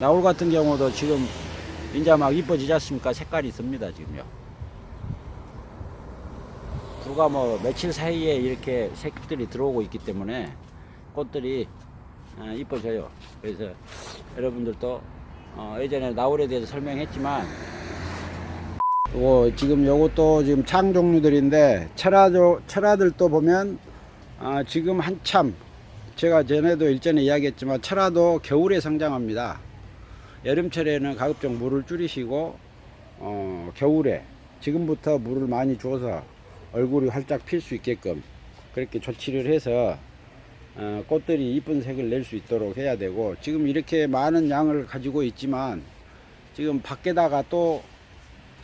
나올 같은 경우도 지금 이제 막 이뻐지지 않습니까? 색깔이 씁니다, 지금요. 불과 뭐 며칠 사이에 이렇게 색들이 들어오고 있기 때문에 꽃들이 어, 이뻐져요. 그래서 여러분들도 어, 예전에 나올에 대해서 설명했지만 요 지금 요것도 지금 창 종류들인데 철화도 철화들도 보면 아, 지금 한참 제가 전에도 일전에 이야기했지만 철화도 겨울에 성장합니다. 여름철에는 가급적 물을 줄이시고 어, 겨울에 지금부터 물을 많이 줘서 얼굴이 활짝 필 수 있게끔 그렇게 조치를 해서 어, 꽃들이 이쁜 색을 낼 수 있도록 해야 되고 지금 이렇게 많은 양을 가지고 있지만 지금 밖에다가 또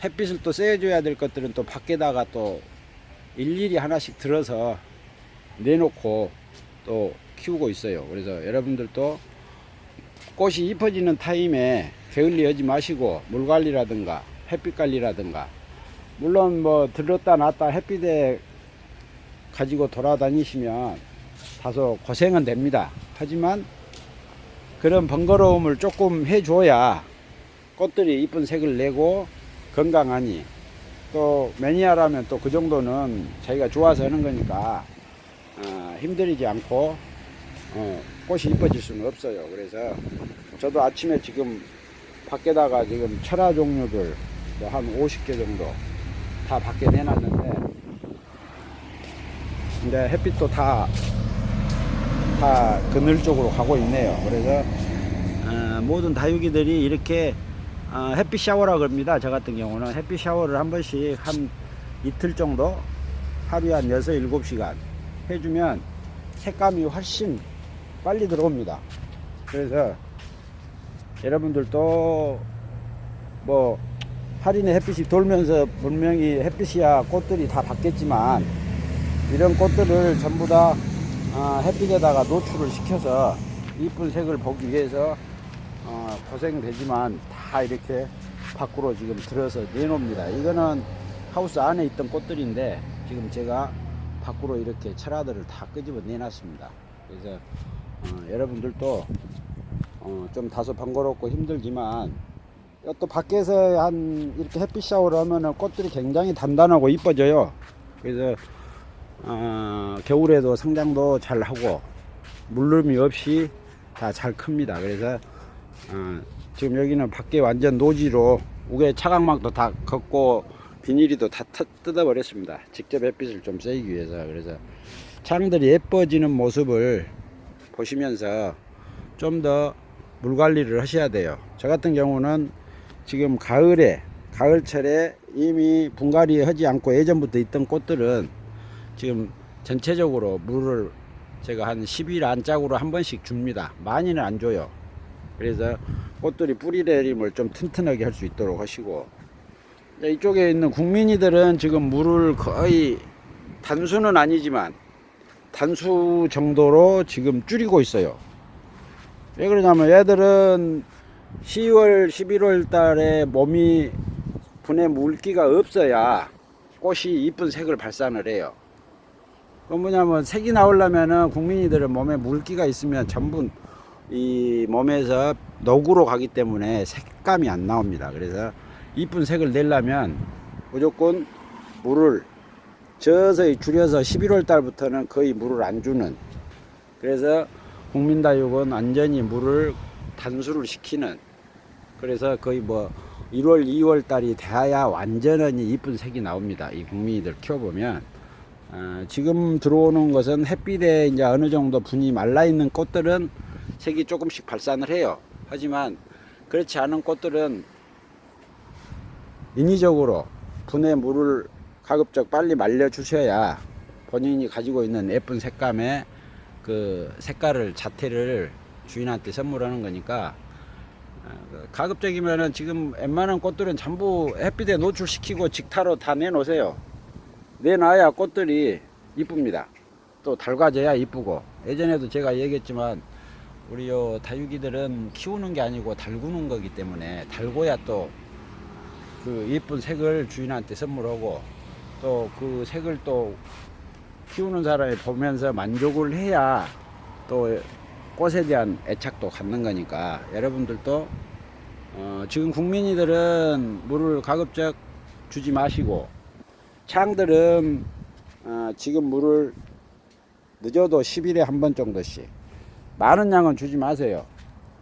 햇빛을 또 쐬줘야 될 것들은 또 밖에다가 또 일일이 하나씩 들어서 내놓고 또 키우고 있어요. 그래서 여러분들도 꽃이 이뻐지는 타임에 게을리 하지 마시고 물 관리라든가 햇빛 관리라든가 물론 뭐 들렀다 놨다 햇빛에 가지고 돌아다니시면 다소 고생은 됩니다. 하지만 그런 번거로움을 조금 해줘야 꽃들이 이쁜 색을 내고 건강하니 또 매니아라면 또 그 정도는 자기가 좋아서 하는 거니까 어, 힘들이지 않고 어, 꽃이 이뻐질 수는 없어요. 그래서 저도 아침에 지금 밖에다가 지금 철화 종류들 뭐한 50개 정도 다 밖에 내놨는데 근데 햇빛도 다, 다 그늘 쪽으로 가고 있네요. 그래서 어, 모든 다육이들이 이렇게 어, 햇빛 샤워라 그럽니다. 저 같은 경우는 햇빛 샤워를 한 번씩 한 이틀 정도 하루에 한 6, 7시간 해주면 색감이 훨씬 빨리 들어옵니다. 그래서 여러분들도 뭐 할인의 햇빛이 돌면서 분명히 햇빛이야 꽃들이 다 받겠지만 이런 꽃들을 전부 다 어, 햇빛에다가 노출을 시켜서 이쁜 색을 보기 위해서 어, 고생되지만 다 이렇게 밖으로 지금 들어서 내놓습니다. 이거는 하우스 안에 있던 꽃들인데 지금 제가 밖으로 이렇게 철화들을 다 끄집어 내놨습니다. 그래서 어, 여러분들도 어, 좀 다소 번거롭고 힘들지만 또 밖에서 한 이렇게 햇빛 샤워를 하면은 꽃들이 굉장히 단단하고 이뻐져요. 그래서 어, 겨울에도 성장도 잘 하고 물름이 없이 다 잘 큽니다. 그래서 어, 지금 여기는 밖에 완전 노지로 우에 차광막도 다 걷고 비닐이도 다 터- 뜯어 버렸습니다. 직접 햇빛을 좀 쐬기 위해서 그래서 창들이 예뻐지는 모습을 보시면서 좀 더 물 관리를 하셔야 돼요. 저 같은 경우는 지금 가을에 가을철에 이미 분갈이 하지 않고 예전부터 있던 꽃들은 지금 전체적으로 물을 제가 한 10일 안짝으로 한 번씩 줍니다. 많이는 안 줘요. 그래서 꽃들이 뿌리 내림을 좀 튼튼하게 할 수 있도록 하시고 이쪽에 있는 국민이들은 지금 물을 거의 단수는 아니지만 단수 정도로 지금 줄이고 있어요. 왜 그러냐면 얘들은 10월, 11월 달에 몸이 분해 물기가 없어야 꽃이 이쁜 색을 발산을 해요. 그건 뭐냐면 색이 나오려면은 국민이들은 몸에 물기가 있으면 전부 이 몸에서 녹으로 가기 때문에 색감이 안 나옵니다. 그래서 이쁜 색을 내려면 무조건 물을 저서히 줄여서 11월 달부터는 거의 물을 안 주는. 그래서 국민다육은 완전히 물을 단수를 시키는. 그래서 거의 뭐 1월 2월 달이 돼야 완전히 이쁜 색이 나옵니다. 이 국민이들 키워보면. 어, 지금 들어오는 것은 햇빛에 이제 어느 정도 분이 말라 있는 꽃들은 색이 조금씩 발산을 해요. 하지만 그렇지 않은 꽃들은 인위적으로 분해 물을 가급적 빨리 말려 주셔야 본인이 가지고 있는 예쁜 색감의 그 색깔을 자태를 주인한테 선물하는 거니까 어, 그 가급적이면은 지금 웬만한 꽃들은 전부 햇빛에 노출시키고 직타로 다 내놓으세요. 내놔야 꽃들이 이쁩니다. 또 달궈져야 이쁘고 예전에도 제가 얘기했지만 우리 요 다육이들은 키우는 게 아니고 달구는 거기 때문에 달궈야 또 그 예쁜 색을 주인한테 선물하고 또 그 색을 또 키우는 사람이 보면서 만족을 해야 또 꽃에 대한 애착도 갖는 거니까 여러분들도 어, 지금 국민이들은 물을 가급적 주지 마시고 창들은 어, 지금 물을 늦어도 10일에 한 번 정도씩 많은 양은 주지 마세요.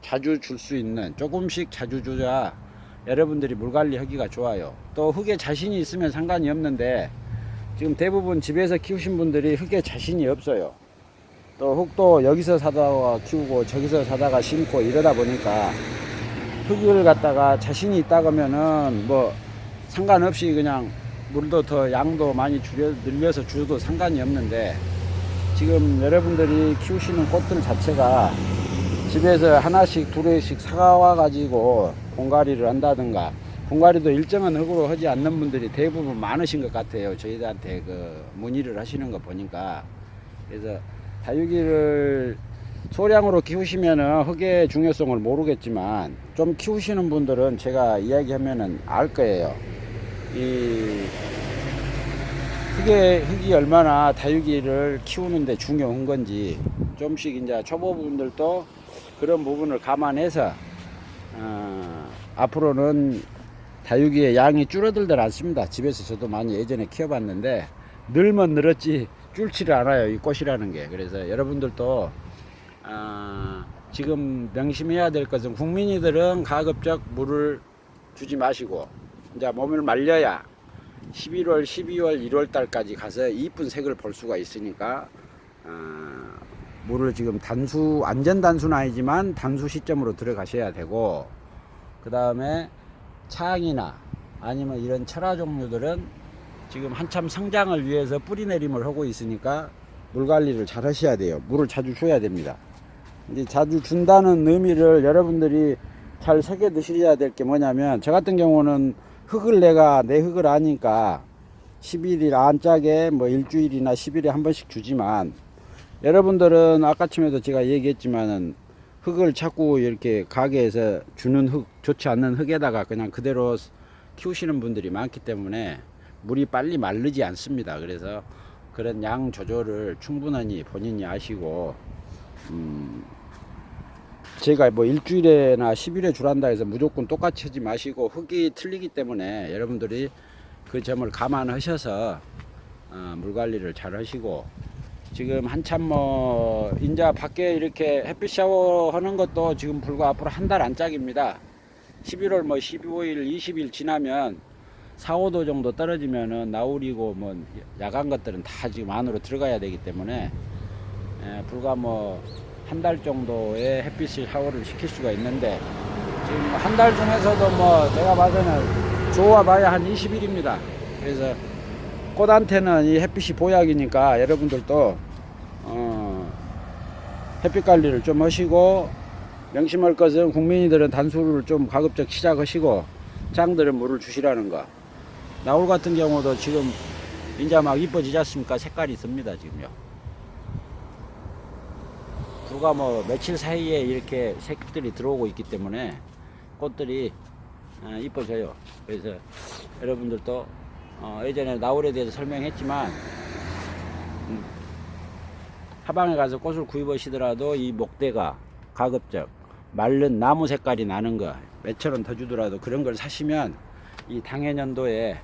자주 줄 수 있는 조금씩 자주 줘야 여러분들이 물 관리하기가 좋아요. 또 흙에 자신이 있으면 상관이 없는데 지금 대부분 집에서 키우신 분들이 흙에 자신이 없어요. 또 흙도 여기서 사다가 키우고 저기서 사다가 심고 이러다 보니까 흙을 갖다가 자신이 있다 그러면은 뭐 상관없이 그냥 물도 더 양도 많이 줄여 늘려서 줘도 상관이 없는데 지금 여러분들이 키우시는 꽃들 자체가 집에서 하나씩 두 개씩 사와 가지고 공가리를 한다든가 공가리도 일정한 흙으로 하지 않는 분들이 대부분 많으신 것 같아요. 저희들한테 그 문의를 하시는 거 보니까. 그래서 다육이를 소량으로 키우시면은 흙의 중요성을 모르겠지만 좀 키우시는 분들은 제가 이야기하면은 알 거예요. 이 흙의 흙이 얼마나 다육이를 키우는데 중요한 건지 좀씩 이제 초보분들도 그런 부분을 감안해서 어, 앞으로는 다육이의 양이 줄어들들 않습니다. 집에서 저도 많이 예전에 키워봤는데 늘면 늘었지 줄지를 않아요. 이 꽃이라는 게. 그래서 여러분들도 어, 지금 명심해야 될 것은 국민이들은 가급적 물을 주지 마시고 이제 몸을 말려야 11월, 12월, 1월 달까지 가서 이쁜 색을 볼 수가 있으니까 어, 물을 지금 단수 완전 단수는 아니지만 단수 시점으로 들어가셔야 되고 그 다음에 차항이나 아니면 이런 철화 종류들은 지금 한참 성장을 위해서 뿌리 내림을 하고 있으니까 물 관리를 잘 하셔야 돼요. 물을 자주 줘야 됩니다. 이제 자주 준다는 의미를 여러분들이 잘 새겨 드셔야 될 게 뭐냐면 저 같은 경우는 흙을 내가 내 흙을 아니까 10일이 안짝에 뭐 일주일이나 10일에 한 번씩 주지만 여러분들은 아까쯤에도 제가 얘기했지만은 흙을 자꾸 이렇게 가게에서 주는 흙 좋지 않는 흙에다가 그냥 그대로 키우시는 분들이 많기 때문에 물이 빨리 마르지 않습니다. 그래서 그런 양 조절을 충분히 본인이 아시고 음 제가 뭐 일주일에나 10일에 주란다 해서 무조건 똑같이 하지 마시고 흙이 틀리기 때문에 여러분들이 그 점을 감안하셔서 어, 물 관리를 잘 하시고 지금 한참 뭐 인자 밖에 이렇게 햇빛 샤워 하는 것도 지금 불과 앞으로 한 달 안짝입니다. 11월 뭐 15일 20일 지나면 4, 5도 정도 떨어지면은 나우리고 뭐 야간 것들은 다 지금 안으로 들어가야 되기 때문에 에, 불과 뭐 한 달 정도의 햇빛을 샤워를 시킬 수가 있는데 지금 한 달 중에서도 뭐 제가 봐서는 좋아 봐야 한 20일입니다. 그래서 꽃한테는 이 햇빛이 보약이니까 여러분들도 어, 햇빛 관리를 좀 하시고 명심할 것은 국민이들은 단수를 좀 가급적 시작하시고 장들은 물을 주시라는 거. 나올 같은 경우도 지금 이제 막 이뻐지지 않습니까? 색깔이 씁니다 지금요. 불과 뭐 며칠 사이에 이렇게 색들이 들어오고 있기 때문에 꽃들이 어, 이뻐져요. 그래서 여러분들도 어, 예전에 나울에 대해서 설명했지만 음, 하방에 가서 꽃을 구입하시더라도 이 목대가 가급적 마른 나무 색깔이 나는 거원더 주더라도 그런 걸 사시면 이 당해년도에 에,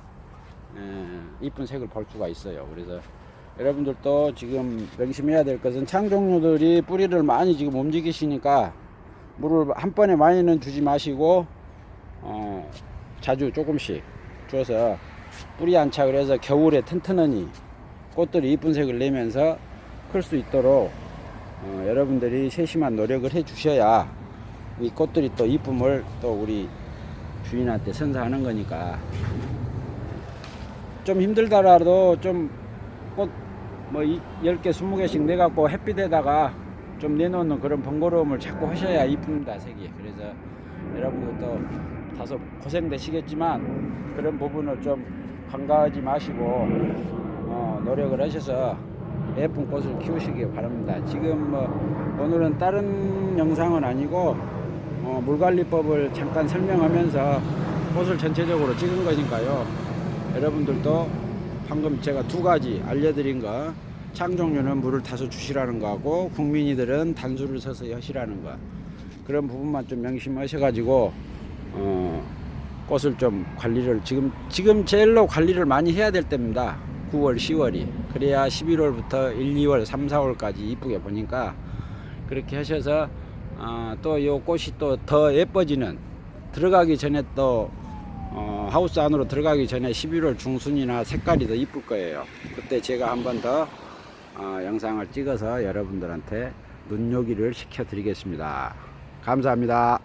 이쁜 색을 볼 수가 있어요. 그래서 여러분들도 지금 명심해야 될 것은 창 종류들이 뿌리를 많이 지금 움직이시니까 물을 한 번에 많이는 주지 마시고 어, 자주 조금씩 줘서 뿌리 안착을 해서 겨울에 튼튼하니 꽃들이 이쁜 색을 내면서 클 수 있도록 어, 여러분들이 세심한 노력을 해 주셔야 이 꽃들이 또 이쁨을 또 우리 주인한테 선사하는 거니까. 좀 힘들더라도 좀 꽃 뭐 10개 20개씩 내갖고 햇빛에다가 좀 내놓는 그런 번거로움을 자꾸 하셔야 이쁩니다 색이. 그래서 여러분들도 다소 고생되시겠지만 그런 부분을 좀 간과하지 마시고 어, 노력을 하셔서 예쁜 꽃을 키우시기 바랍니다. 지금 뭐 오늘은 다른 영상은 아니고 어, 물관리법을 잠깐 설명하면서 꽃을 전체적으로 찍은 거니까요. 여러분들도 방금 제가 두 가지 알려드린 거 창종류는 물을 타서 주시라는 거하고 국민이들은 단수를 서서 하시라는 거 그런 부분만 좀 명심하셔가지고 어, 꽃을 좀 관리를 지금 지금 제일로 관리를 많이 해야 될 때입니다. 9월, 10월이 그래야 11월부터 1, 2월, 3, 4월까지 이쁘게 보니까 그렇게 하셔서 아, 또요 꽃이 또 더 예뻐지는 들어가기 전에 또 어, 하우스 안으로 들어가기 전에 11월 중순이나 색깔이 더 이쁠 거예요. 그때 제가 한 번 더 어, 영상을 찍어서 여러분들한테 눈요기를 시켜 드리겠습니다. 감사합니다.